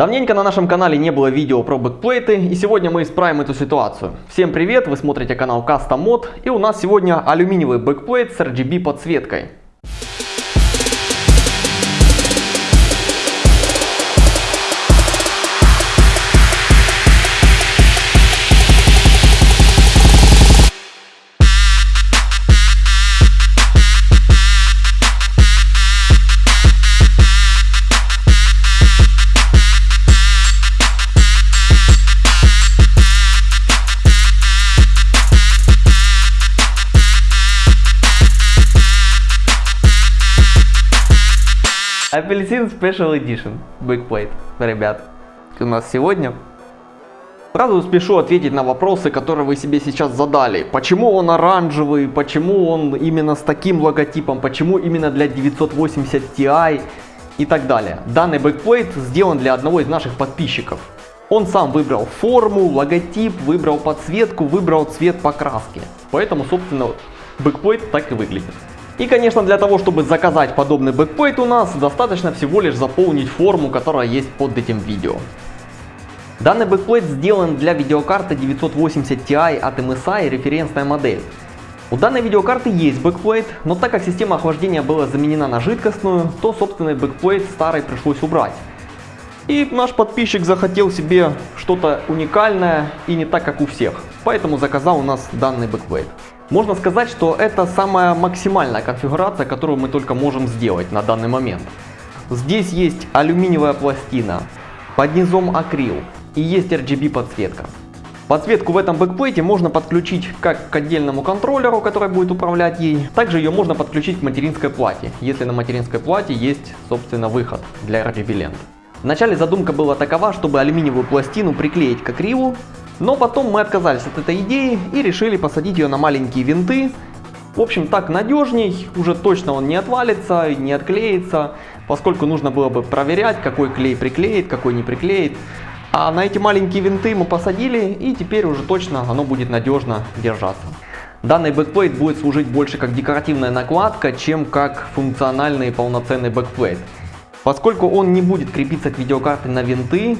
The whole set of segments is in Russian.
Давненько на нашем канале не было видео про бэкплейты, и сегодня мы исправим эту ситуацию. Всем привет, вы смотрите канал Custom Mod, и у нас сегодня алюминиевый бэкплейт с RGB подсветкой. Апельсин Special Edition Backplate, ребят, у нас сегодня. Сразу спешу ответить на вопросы, которые вы себе сейчас задали. Почему он оранжевый, почему он именно с таким логотипом, почему именно для 980 Ti и так далее. Данный бэкплейт сделан для одного из наших подписчиков. Он сам выбрал форму, логотип, выбрал подсветку, выбрал цвет покраски. Поэтому, собственно, бэкплейт так и выглядит. И, конечно, для того, чтобы заказать подобный бэкплейт у нас, достаточно всего лишь заполнить форму, которая есть под этим видео. Данный бэкплейт сделан для видеокарты 980 Ti от MSI, референсная модель. У данной видеокарты есть бэкплейт, но так как система охлаждения была заменена на жидкостную, то собственный бэкплейт старый пришлось убрать. И наш подписчик захотел себе что-то уникальное и не так как у всех, поэтому заказал у нас данный бэкплейт. Можно сказать, что это самая максимальная конфигурация, которую мы только можем сделать на данный момент. Здесь есть алюминиевая пластина, под низом акрил и есть RGB подсветка. Подсветку в этом бэкплейте можно подключить как к отдельному контроллеру, который будет управлять ей, также ее можно подключить к материнской плате, если на материнской плате есть собственно выход для RGB лент. Вначале задумка была такова, чтобы алюминиевую пластину приклеить к акрилу, но потом мы отказались от этой идеи и решили посадить ее на маленькие винты. В общем, так надежней, уже точно он не отвалится, не отклеится, поскольку нужно было бы проверять, какой клей приклеит, какой не приклеит. А на эти маленькие винты мы посадили, и теперь уже точно оно будет надежно держаться. Данный бэкплейт будет служить больше как декоративная накладка, чем как функциональный полноценный бэкплейт. Поскольку он не будет крепиться к видеокарте на винты,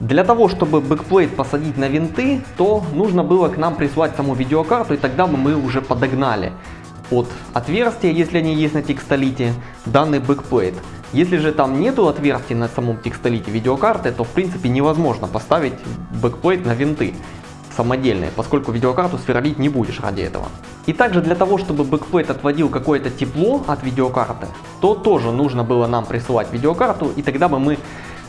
для того, чтобы бэкплейт посадить на винты, то нужно было к нам прислать саму видеокарту, и тогда бы мы уже подогнали под отверстия, если они есть на текстолите, данный бэкплейт. Если же там нету отверстий на самом текстолите видеокарты, то в принципе невозможно поставить бэкплейт на винты самодельные, поскольку видеокарту сверлить не будешь ради этого. И также для того, чтобы бэкплейт отводил какое-то тепло от видеокарты, то тоже нужно было нам присылать видеокарту, и тогда бы мы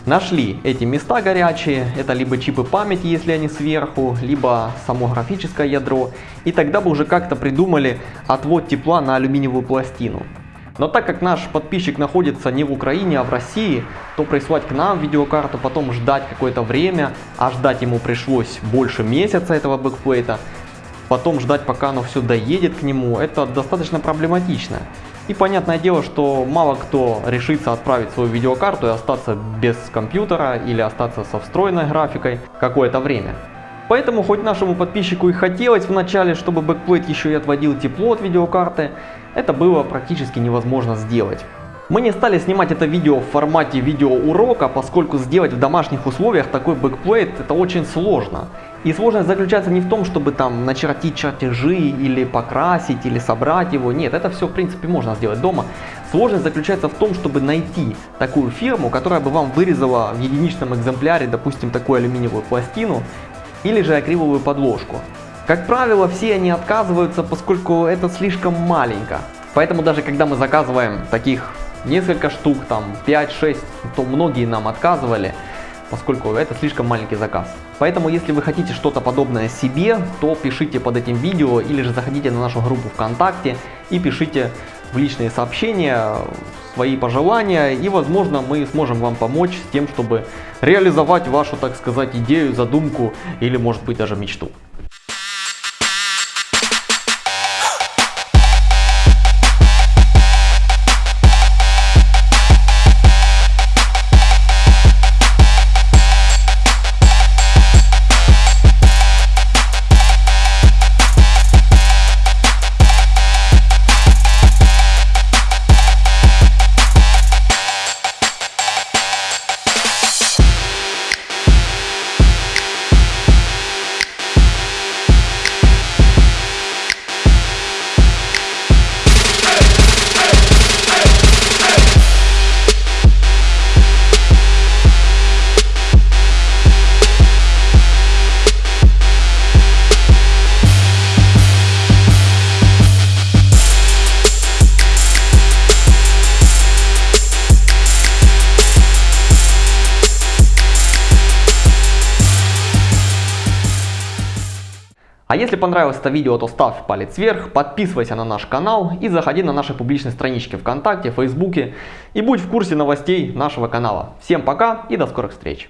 нашли эти места горячие, это либо чипы памяти, если они сверху, либо само графическое ядро, и тогда бы уже как-то придумали отвод тепла на алюминиевую пластину. Но так как наш подписчик находится не в Украине, а в России, то прислать к нам видеокарту, потом ждать какое-то время, а ждать ему пришлось больше месяца этого бэкплейта, потом ждать пока оно все доедет к нему, это достаточно проблематично. И понятное дело, что мало кто решится отправить свою видеокарту и остаться без компьютера или остаться со встроенной графикой какое-то время. Поэтому хоть нашему подписчику и хотелось вначале, чтобы backplate еще и отводил тепло от видеокарты, это было практически невозможно сделать. Мы не стали снимать это видео в формате видеоурока, поскольку сделать в домашних условиях такой backplate это очень сложно. И сложность заключается не в том, чтобы там начертить чертежи или покрасить или собрать его. Нет, это все в принципе можно сделать дома. Сложность заключается в том, чтобы найти такую фирму, которая бы вам вырезала в единичном экземпляре, допустим, такую алюминиевую пластину или же акриловую подложку. Как правило, все они отказываются, поскольку это слишком маленько. Поэтому даже когда мы заказываем таких несколько штук, там 5-6, то многие нам отказывали, поскольку это слишком маленький заказ. Поэтому, если вы хотите что-то подобное себе, то пишите под этим видео или же заходите на нашу группу ВКонтакте и пишите в личные сообщения свои пожелания и возможно мы сможем вам помочь с тем, чтобы реализовать вашу, так сказать, идею, задумку или может быть даже мечту. А если понравилось это видео, то ставь палец вверх, подписывайся на наш канал и заходи на наши публичные странички ВКонтакте, Фейсбуке и будь в курсе новостей нашего канала. Всем пока и до скорых встреч!